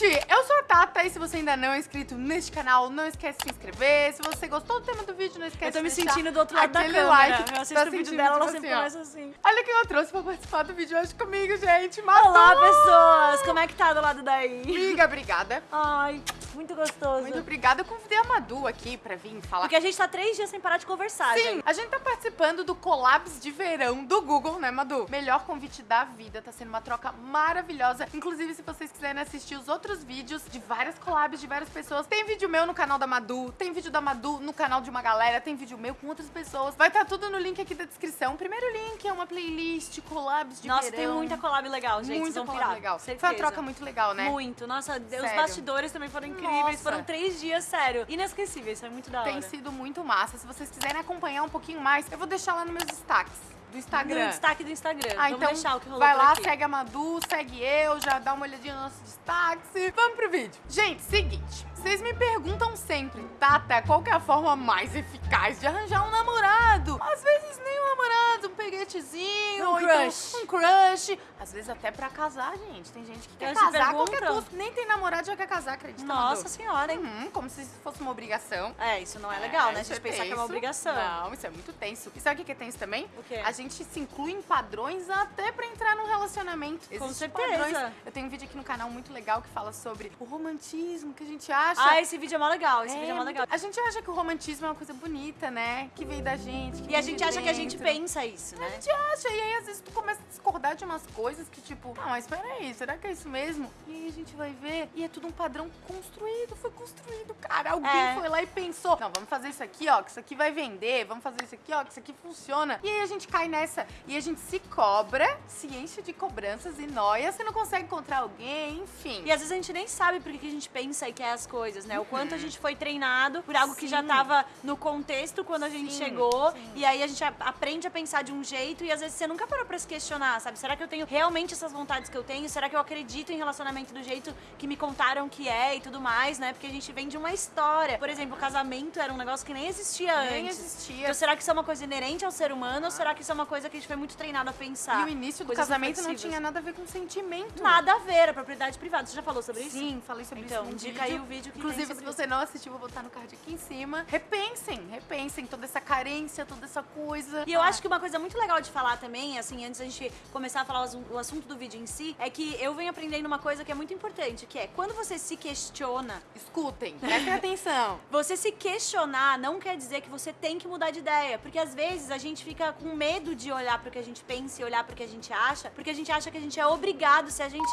Gente, eu sou a Tata e se você ainda não é inscrito neste canal, não esquece de se inscrever. Se você gostou do tema do vídeo, não esquece Eu tô me de sentindo do outro lado da aquele câmera. like. eu assisto Tá o vídeo dela, ela tipo sempre assim, assim. Olha quem eu trouxe pra participar do vídeo hoje comigo, gente. Madu! Olá, pessoas! Como é que tá do lado daí? Amiga, obrigada. Ai, muito gostoso. Muito obrigada. Eu convidei a Madu aqui pra vir falar. Porque a gente tá três dias sem parar de conversar, Sim, gente. a gente tá participando do Collabs de Verão do Google, né, Madu? Melhor convite da vida, tá sendo uma troca maravilhosa. Inclusive, se vocês quiserem assistir os outros vídeos de várias collabs de várias pessoas, tem vídeo meu no canal da Madu, tem vídeo da Madu no canal de uma galera, tem vídeo meu com outras pessoas. Vai estar tudo no link aqui da descrição. O primeiro link é uma playlist, collabs de Nossa, verão. tem muita collab legal, gente. Muita collab pirar, legal. Certeza. Foi uma troca muito legal, né? Muito. Nossa, os Sério. bastidores também foram incríveis. Nossa. Foram três dias, sério. Inesquecíveis, foi muito da hora. Tem sido muito massa. Se vocês quiserem acompanhar um pouquinho mais, eu vou deixar lá nos meus destaques do Instagram. No destaque do Instagram. Ah, Vamos então o que rolou vai lá, aqui. segue a Madu, segue eu, já dá uma olhadinha nos nossos destaques. e Vamos pro vídeo. Gente, seguinte, vocês me perguntam sempre, Tata, qual que é a forma mais eficaz de arranjar um namorado? Às vezes nem um namorado, um peguetezinho, Um então crush. um crush. Às vezes até pra casar, gente. Tem gente que quer casar a qualquer custo. Nem tem namorado, já quer casar, acredita, Nossa Madu? senhora, hein? Uhum, como se isso fosse uma obrigação. É, isso não é legal, né? A gente pensar que é uma tenso. obrigação. Não, isso é muito tenso. E sabe o que que é tenso também? O quê? A gente se inclui em padrões até pra entrar num relacionamento. Com Existem certeza. Padrões. Eu tenho um vídeo aqui no canal muito legal que fala sobre o romantismo que a gente acha. Ah, esse vídeo é mó legal. Esse É, vídeo é mó legal. A gente acha que o romantismo é uma coisa bonita, né? Que veio da gente. E a gente acha que a gente dentro. pensa isso, A né? gente acha, e aí às vezes tu começa a discordar de umas coisas que tipo, ah, mas peraí, será que é isso mesmo? E aí a gente vai ver, e é tudo um padrão construído, foi construído, cara. Alguém É. foi lá e pensou, não, vamos fazer isso aqui, ó, que isso aqui vai vender, vamos fazer isso aqui, ó, que isso aqui funciona. E aí a gente cai nessa, e a gente se cobra, se enche de cobranças e noias, você não consegue encontrar alguém, enfim. E às vezes a gente nem sabe por que a gente pensa e quer as coisas, né? O quanto a gente foi treinado por algo que já Sim. tava no contexto quando a gente Sim, chegou. sim. E aí a gente aprende a pensar de um jeito e às vezes você nunca parou pra se questionar, sabe? Será que eu tenho realmente essas vontades que eu tenho? Será que eu acredito em relacionamento do jeito que me contaram que é e tudo mais, né? Porque a gente vem de uma história. Por exemplo, o casamento era um negócio que nem existia Nem antes. existia. Então será que isso é uma coisa inerente ao ser humano ou será que isso é uma coisa que a gente foi muito treinado a pensar? E o início do casamento não tinha nada a ver com sentimento. Nada a ver, a propriedade privada. Você já falou sobre isso? Sim, falei sobre Então, isso no indica vídeo. aí o vídeo que Inclusive, se você não assistiu, vou botar no card aqui em cima. Repensem, repensem toda essa carência, toda essa coisa. E eu acho que uma coisa muito legal de falar também, assim, antes da gente começar a falar o assunto do vídeo em si, é que eu venho aprendendo uma coisa que é muito importante, que é quando você se questiona, Escutem, prestem atenção. você se questionar não quer dizer que você tem que mudar de ideia, porque às vezes a gente fica com medo de olhar pro que a gente pensa e olhar pro que a gente acha, porque a gente acha que a gente é obrigado se a gente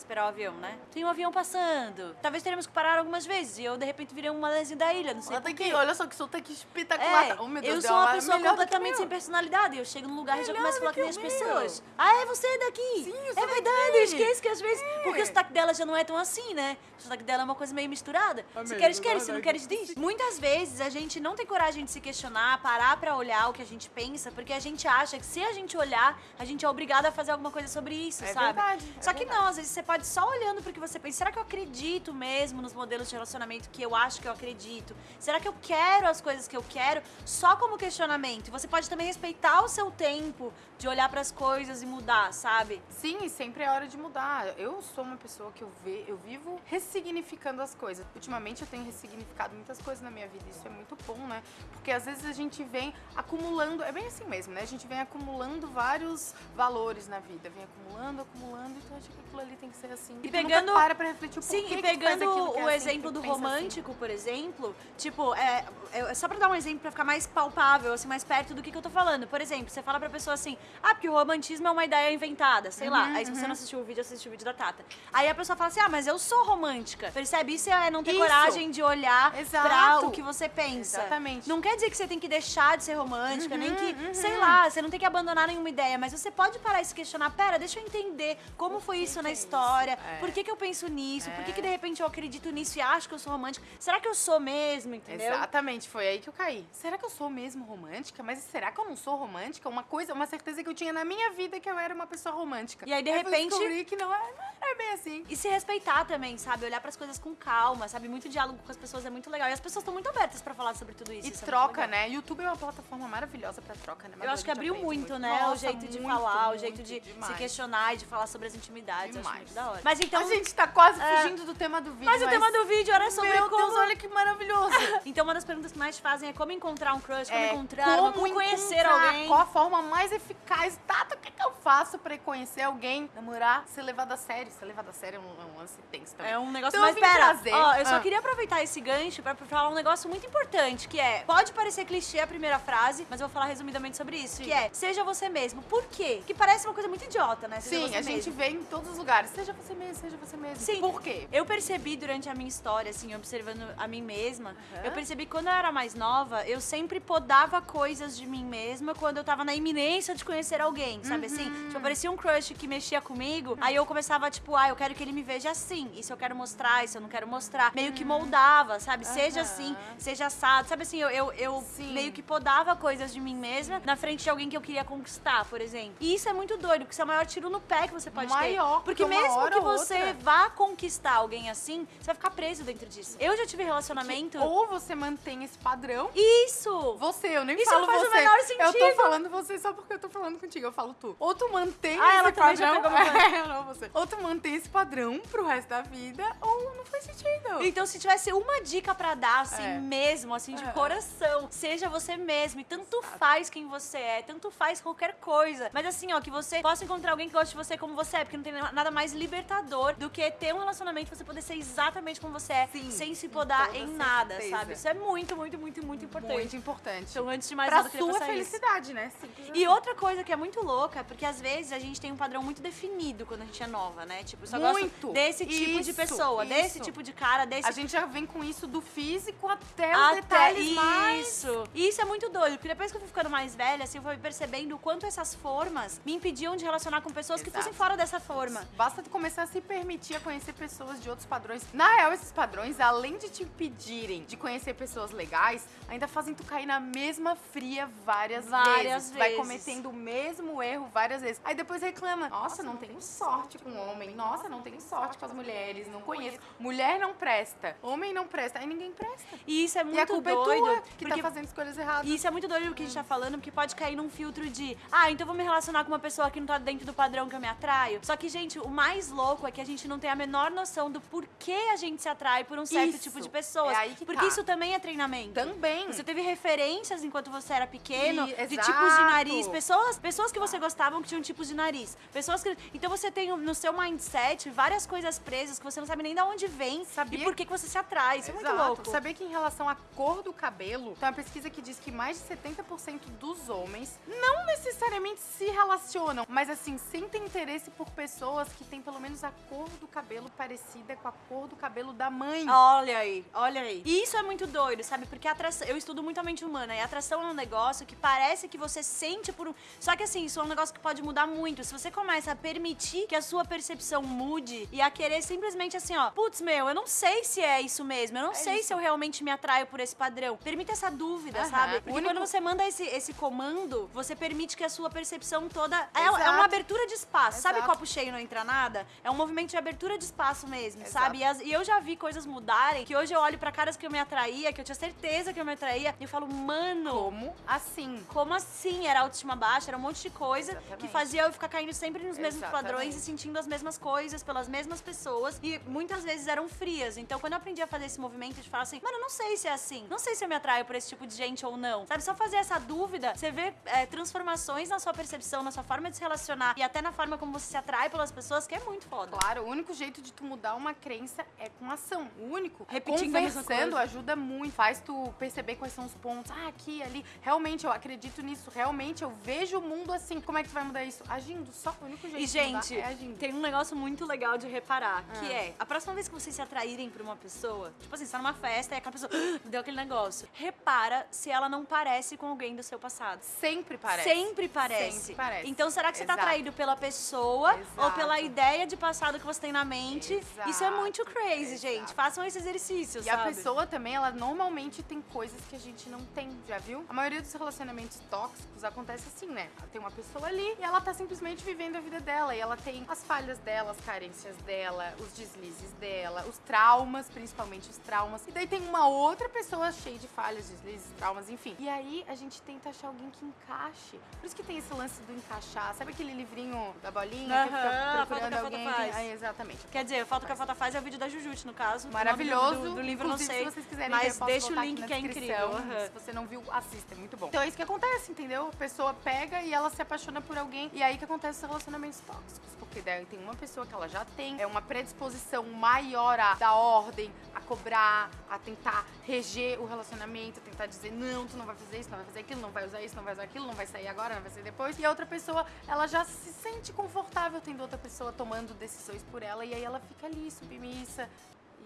esperar o avião, né? Tem um avião passando. Talvez teremos que parar algumas vezes e eu de repente virei um manezinho da ilha, não sei Olha quê. olha só que sotaque espetacular. É, oh, Deus, eu sou uma pessoa melhor que completamente sem personalidade. Eu chego num lugar e já Melhor começo a falar com que as pessoas. Ah, é você daqui? Sim, eu é sou verdade, daqui. eu esqueço que às vezes. É. Porque o sotaque dela já não é tão assim, né? O sotaque dela é uma coisa meio misturada. Se queres, queres, se não verdade. queres, diz. Muitas vezes a gente não tem coragem de se questionar, parar pra olhar o que a gente pensa, porque a gente acha que se a gente olhar, a gente é obrigado a fazer alguma coisa sobre isso, É sabe? verdade, é Só que verdade. não, às vezes você pode só olhando pro que você pensa. Será que eu acredito mesmo nos modelos de relacionamento que eu acho que eu acredito? Será que eu quero as coisas que eu quero só como questionamento? Você pode também respeitar o seu tempo de olhar pras coisas e mudar, sabe? Sim, sempre é hora de mudar. Eu sou uma pessoa que eu, ve, eu vivo ressignificando as coisas. Ultimamente eu tenho ressignificado muitas coisas na minha vida. Isso é muito bom, né? Porque às vezes a gente vem acumulando, é bem assim mesmo, né? A gente vem acumulando vários valores na vida. Vem acumulando, acumulando, então acho que aquilo ali tem que ser assim. E pegando- para pra refletir o Sim, e pegando é o assim, exemplo que do pensa assim. romântico, por exemplo, tipo, é, é só pra dar um exemplo pra ficar mais palpável, assim, mais perto do que, que eu tô falando. Por exemplo, você fala pra pessoa assim, ah, porque o romantismo é uma ideia inventada, sei lá. Uhum, Aí se você uhum. não assistiu o vídeo, assistiu o vídeo da Tata. Aí a pessoa fala assim, ah, mas eu sou romântica. Percebe? Isso é não ter Isso. coragem de olhar Exato. pra o que você pensa. Exatamente. Não quer dizer que você tem que deixar de ser romântica, nem que, uhum. sei lá, você não tem que abandonar nenhuma ideia, mas você pode parar e se questionar, pera, deixa eu entender como foi isso na é isso? História, É. por que, que eu penso nisso, por que, É. que de repente eu acredito nisso e acho que eu sou romântica. Será que eu sou mesmo, entendeu? Exatamente, foi aí que eu caí. Será que eu sou mesmo romântica? Mas será que eu não sou romântica? Uma coisa, uma certeza que eu tinha na minha vida que eu era uma pessoa romântica. E aí, de eu repente- descobri que não é, não é bem assim. E se respeitar também, sabe? Olhar pras coisas com calma, sabe? Muito diálogo com as pessoas é muito legal. E as pessoas estão muito abertas pra falar sobre tudo isso. E isso é muito troca, legal. né? YouTube é uma plataforma maravilhosa pra troca, né? Eu Madu? acho que abriu aprende muito, né? Nossa, o jeito de muito, falar, o muito, jeito de demais. se questionar e de falar sobre as intimidades. Eu Demais, muito da hora. Mas então. a gente tá quase É. fugindo do tema do vídeo. Mas o tema do vídeo era sobre Meu como. Deus, olha que maravilhoso. Então, uma das perguntas que mais te fazem é como encontrar um crush, como É, encontrar, como, como conhecer encontrar, alguém. Qual a forma mais eficaz? Tata, o que, que eu faço pra conhecer alguém, namorar, ser levado a sério? Ser levado a sério é um, é um lance tenso também. É um negócio Então mais pera. trazer- Ó, eu só Ah. queria aproveitar esse gancho pra falar um negócio muito importante, que é, pode parecer clichê a primeira frase, mas eu vou falar resumidamente sobre isso, Sim. que é, seja você mesmo. Por quê? Que parece uma coisa muito idiota, né? Seja Sim, você a gente mesmo. vê em todos os lugares. Seja você mesmo, seja você mesmo. Sim. Por quê? Eu percebi durante a minha história, assim, observando a mim mesma, Aham. eu percebi que quando eu era mais nova, eu sempre podava coisas de mim mesma quando eu tava na iminência de conhecer alguém, sabe Uhum. assim? Tipo, aparecia um crush que mexia comigo, aí eu começava, tipo, ah, eu quero que ele me veja assim, isso eu quero mostrar, isso eu não quero mostrar. Meio que moldava, sabe? Seja Uhum. Assim, seja assado. Sabe assim, eu, eu, eu meio que podava coisas de mim mesma na frente de alguém que eu queria conquistar, por exemplo. E isso é muito doido, porque isso é o maior tiro no pé que você pode Maior, ter. Porque porque uma mesmo que você outra- vá conquistar alguém assim, você vai ficar preso dentro disso. Eu já tive relacionamento. Ou você mantém esse padrão. Isso! Você, eu nem Isso falo não faz o você. menor Eu sentido. tô falando você só porque eu tô falando contigo. Eu falo tu. Ou tu mantém Ah, esse padrão. É, não, você. Ou tu mantém esse padrão pro resto da vida, ou não faz sentido. Então, se tivesse uma dica pra dar, assim, É. mesmo, assim, de É. coração, seja você mesmo. E tanto faz quem você é, tanto faz qualquer coisa. Mas assim, ó, que você possa encontrar alguém que goste de você como você é, porque não tem nada mais libertador do que ter um relacionamento e você poder ser exatamente como você é, Sim, sem se podar em nada, certeza. sabe? Isso é muito, muito, muito, muito importante. Muito importante. Então, antes de mais pra nada, eu sua passar isso. felicidade, né? Simples E assim. outra coisa que é muito louca, porque às vezes a gente tem um padrão muito definido quando a gente é nova, né? Tipo, eu só Muito. gosto desse tipo de Isso, pessoa, desse isso. tipo de cara, desse A gente já vem com isso do físico até os até detalhes mais... isso. E isso é muito doido, porque depois que eu fui ficando mais velha, assim, eu fui percebendo o quanto essas formas me impediam de relacionar com pessoas que Exato. fossem fora dessa forma. Basta tu começar a se permitir a conhecer pessoas de outros padrões. Na real, esses padrões, além de te impedirem de conhecer pessoas legais, ainda fazem tu cair na mesma fria várias, Várias vezes. Vai vezes. cometendo o mesmo erro várias vezes. Aí depois reclama: Nossa, não tenho sorte com homem. Nossa, não tenho sorte com as mulheres. Não conheço. Mulher não presta. Homem não presta. Aí ninguém presta. E isso é muito e a culpa doido. é tua que porque tá fazendo escolhas erradas. E isso é muito doido o que a gente tá falando, porque pode cair num filtro de, ah, então vou me relacionar com uma pessoa que não tá dentro do padrão que eu me atraio. Só que, gente, o mais louco é que a gente não tem a menor noção do porquê a gente se atrai por um certo Isso. tipo de pessoas. É aí que porque tá. isso também é treinamento. Também. Você teve referências enquanto você era pequeno, E- de exato. tipos de nariz, pessoas, pessoas que você gostavam que tinham tipos de nariz, pessoas que, então você tem no seu mindset várias coisas presas que você não sabe nem de onde vem Sabia e por que que você se atrai. Isso é muito Exato. louco. Sabia que em relação à cor do cabelo, tem uma pesquisa que diz que mais de 70% dos homens não necessariamente se relacionam, mas assim, sentem interesse por pessoas que têm pelo menos a cor do cabelo parecida com a cor do cabelo da mãe. Olha aí, olha aí. E isso é muito doido, sabe? Porque a atração, eu estudo muito a mente humana e a atração é um negócio que parece que você sente por um. Só que assim, isso é um negócio que pode mudar muito. Se você começa a permitir que a sua percepção mude e a querer simplesmente assim, ó, putz, meu, eu não sei se é isso mesmo, eu não É sei isso. se eu realmente me atraio por esse padrão. Permita essa dúvida, Aham. sabe? Porque único- quando você manda esse, esse comando, você permite que a sua percepção toda. É, é uma abertura de espaço. Sabe Exato. copo cheio não entra nada? É um movimento de abertura de espaço mesmo, Exato. sabe? E, as- e eu já vi coisas mudarem, que hoje eu olho pra caras que eu me atraía, que eu tinha certeza que eu me atraía, e eu falo, mano. Como assim? Como assim? Era autoestima baixa, era um monte de coisa que Exatamente. fazia eu ficar caindo sempre nos mesmos Exatamente. padrões e sentindo as mesmas coisas pelas mesmas pessoas. E muitas vezes eram frias. Então, quando eu aprendi a fazer esse movimento de falar assim, mano, eu não sei se é assim. Não sei se eu me atraio por esse tipo de gente ou não. Sabe, só fazer essa dúvida, você vê é, transformações na sua percepção, na sua forma de se relacionar e até na forma como você se atrai pelas pessoas, que é muito foda. Claro, o único jeito de tu mudar uma crença é com ação. O único. Repetindo Conversando ajuda muito. Faz tu perceber quais são os pontos. Ah, aqui, ali. Realmente, eu acredito nisso. Realmente, eu vejo o mundo assim. Como é que tu vai mudar isso? Agindo. Só o único jeito E, de mudar gente, é agindo. tem um negócio muito legal de reparar, que Ah. é, a próxima vez que vocês se atraírem por uma pessoa, tipo assim, você tá numa festa e aquela pessoa deu aquele negócio, repara se ela não parece com alguém do seu passado. Sempre parece. Sempre parece. Sempre parece. Então, será que você tá Exato. atraído pela pessoa ou Exato. pela ideia de passado que você tem na mente? Isso é Exato. muito crazy, Exato. gente. Façam esse exercício, E sabe? a pessoa também, ela normalmente tem coisas que a gente não tem, já viu? A maioria dos relacionamentos tóxicos acontece assim, né? Tem uma pessoa ali e ela tá simplesmente vivendo a vida dela. E ela tem as falhas dela, as carências dela, os deslizes dela, os traumas, principalmente os traumas. E daí tem uma outra pessoa cheia de falhas, deslizes, traumas, enfim. E aí a gente tenta achar alguém que encaixe. Por isso que tem esse lance do encaixar. Sabe aquele livrinho da bolinha que a fica foto procurando a alguém. Faz. É, exatamente. Quer dizer, falta que a falta faz é o vídeo da Jujutsu, no caso. Maravilhoso. Do, do livro, não sei. se vocês quiserem mas ver, deixa o link que é incrível. Se você não viu, assista, é muito bom. Então é isso que acontece, entendeu? A pessoa pega e ela se apaixona por alguém e aí que acontece os relacionamentos tóxicos. Porque daí tem uma pessoa que ela já tem é uma predisposição maior a dar ordem, a cobrar, a tentar reger o relacionamento, a tentar dizer, não, tu não vai fazer isso, não vai fazer aquilo, não vai usar isso, não vai usar aquilo, não vai sair agora, não vai sair depois. E a outra pessoa, ela já se sente confortável tendo outra pessoa tomando decisões por ela e aí ela fica ali, submissa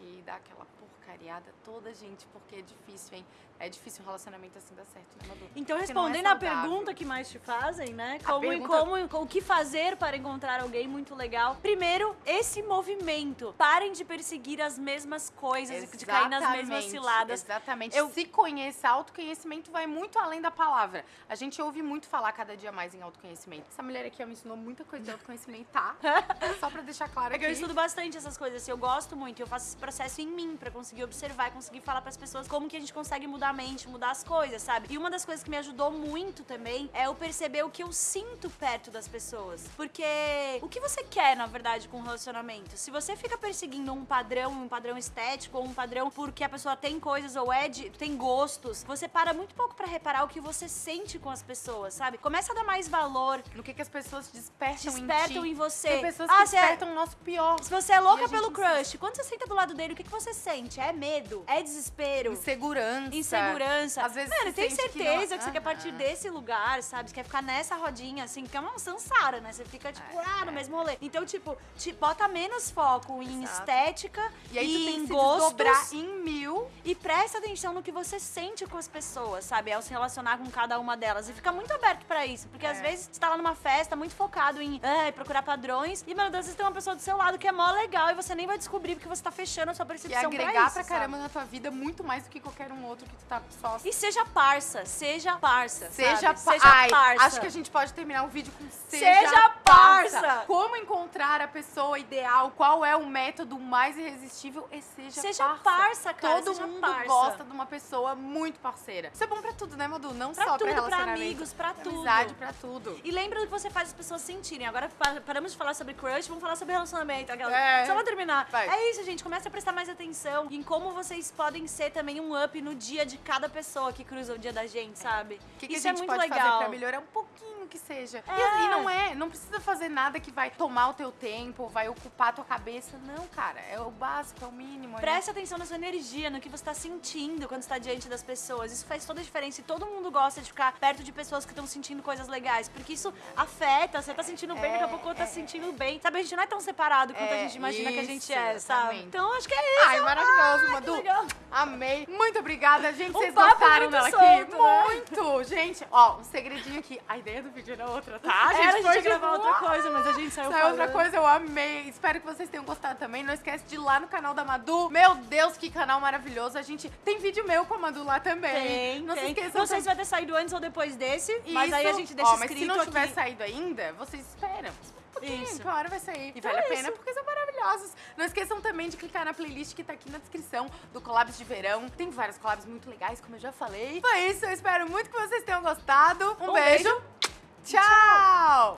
e dá aquela porcariada toda, gente, porque é difícil, hein? É difícil um relacionamento assim dar certo, né, Madu? Então, Porque é respondendo a saudável. pergunta que mais te fazem, né? A Como, pergunta- como, o que fazer para encontrar alguém muito legal? Primeiro, esse movimento. Parem de perseguir as mesmas coisas, de cair nas mesmas Exatamente, ciladas. Exatamente. Eu- Se conheça, autoconhecimento vai muito além da palavra. A gente ouve muito falar cada dia mais em autoconhecimento. Essa mulher aqui me ensinou muita coisa de autoconhecimento, tá? Só pra deixar claro É que aqui. eu estudo bastante essas coisas, assim, eu gosto muito, eu faço esse processo em mim pra conseguir observar e conseguir falar pras pessoas como que a gente consegue mudar a mente, mudar as coisas, sabe? E uma das coisas que me ajudou muito também é eu perceber o que eu sinto perto das pessoas. Porque o que você quer, na verdade, com um relacionamento? Se você fica perseguindo um padrão, um padrão estético ou um padrão porque a pessoa tem coisas ou é de, tem gostos, você para muito pouco pra reparar o que você sente com as pessoas, sabe? Começa a dar mais valor, No que, que as pessoas despertam, despertam em em você. Tem pessoas Ah, que é- despertam o nosso pior. se você é louca pelo crush, quando você senta do lado dele, o que, que você sente? É medo? É desespero? Insegurança. Insegurança. Às vezes Mano, tem sente que certeza não- que, você quer partir desse lugar, sabe? Você quer ficar nessa rodinha, assim, que é uma sansara, né? Você fica, tipo, É, ah, no mesmo rolê. Então, tipo, te bota menos foco em Exato. estética E aí tu e tem em gostos. em mil. E presta atenção no que você sente com as pessoas, sabe? Ao se relacionar com cada uma delas. E fica muito aberto pra isso. Porque às É. vezes você tá lá numa festa muito focado em procurar padrões. E, mano, às vezes tem uma pessoa do seu lado que é mó legal e você nem vai descobrir porque você tá fechando a sua percepção é agregar pra, pra, isso, caramba na tua vida muito mais do que qualquer um outro que tu tá só? E seja parça, seja parça. Seja, pa- seja Ai, parça. Acho que a gente pode terminar o vídeo com seja, Seja parça. Como encontrar a pessoa ideal? Qual é o método mais irresistível? E seja, Seja parça, cara, Todo seja mundo parça. gosta de uma pessoa muito parceira. Isso é bom pra tudo, né, Madu? Não Pra só tudo, pra pra relacionamento. amigos, pra pra tudo. amizade, pra tudo. E lembra do que você faz as pessoas sentirem. Agora pa- paramos de falar sobre crush, vamos falar sobre relacionamento. Aquela... É. Só pra terminar. Vai. É isso, gente. Comece a prestar mais atenção como vocês podem ser também um up no dia de cada pessoa que cruza o dia da gente, sabe? O que, que isso a gente é muito pode legal. fazer pra melhorar um pouquinho que seja? E- É. E, não é, não precisa fazer nada que vai tomar o teu tempo, vai ocupar a tua cabeça. Não, cara, é o básico, é o mínimo. é- Preste atenção na sua energia, no que você tá sentindo quando está diante das pessoas. Isso faz toda a diferença. E todo mundo gosta de ficar perto de pessoas que estão sentindo coisas legais. Porque isso afeta. Você tá sentindo bem, daqui a pouco tá se sentindo bem. Sabe, a gente não é tão separado quanto a É, gente imagina que a gente isso, é, sabe? exatamente. Então acho que é isso. Ai, maravilhoso, que Madu. legal. Amei. Muito obrigada, gente. Vocês é gostaram dela solto, aqui? né? Muito. Gente, ó, um segredinho aqui. A ideia do vídeo era outra, tá? A gente, Era, foi tipo, gravar outra coisa, mas a gente saiu Saiu outra falando. coisa, eu amei. Espero que vocês tenham gostado também. Não esquece de ir lá no canal da Madu. Meu Deus, que canal maravilhoso. A gente tem vídeo meu com a Madu lá também. Tem, Não tem. se esqueçam Não sei se vai ter saído antes ou depois desse, mas Isso. aí a gente deixa Ó, mas se não tiver aqui. saído ainda, vocês esperam. Um pouquinho, Isso. hora vai sair. E Então vale é a pena isso. porque são maravilhosos. Não esqueçam também de clicar na playlist que tá aqui na descrição do Collabs de Verão. Tem vários collabs muito legais, como eu já falei. Foi isso, eu espero muito que vocês tenham gostado. Um, Um beijo. beijo. Ciao。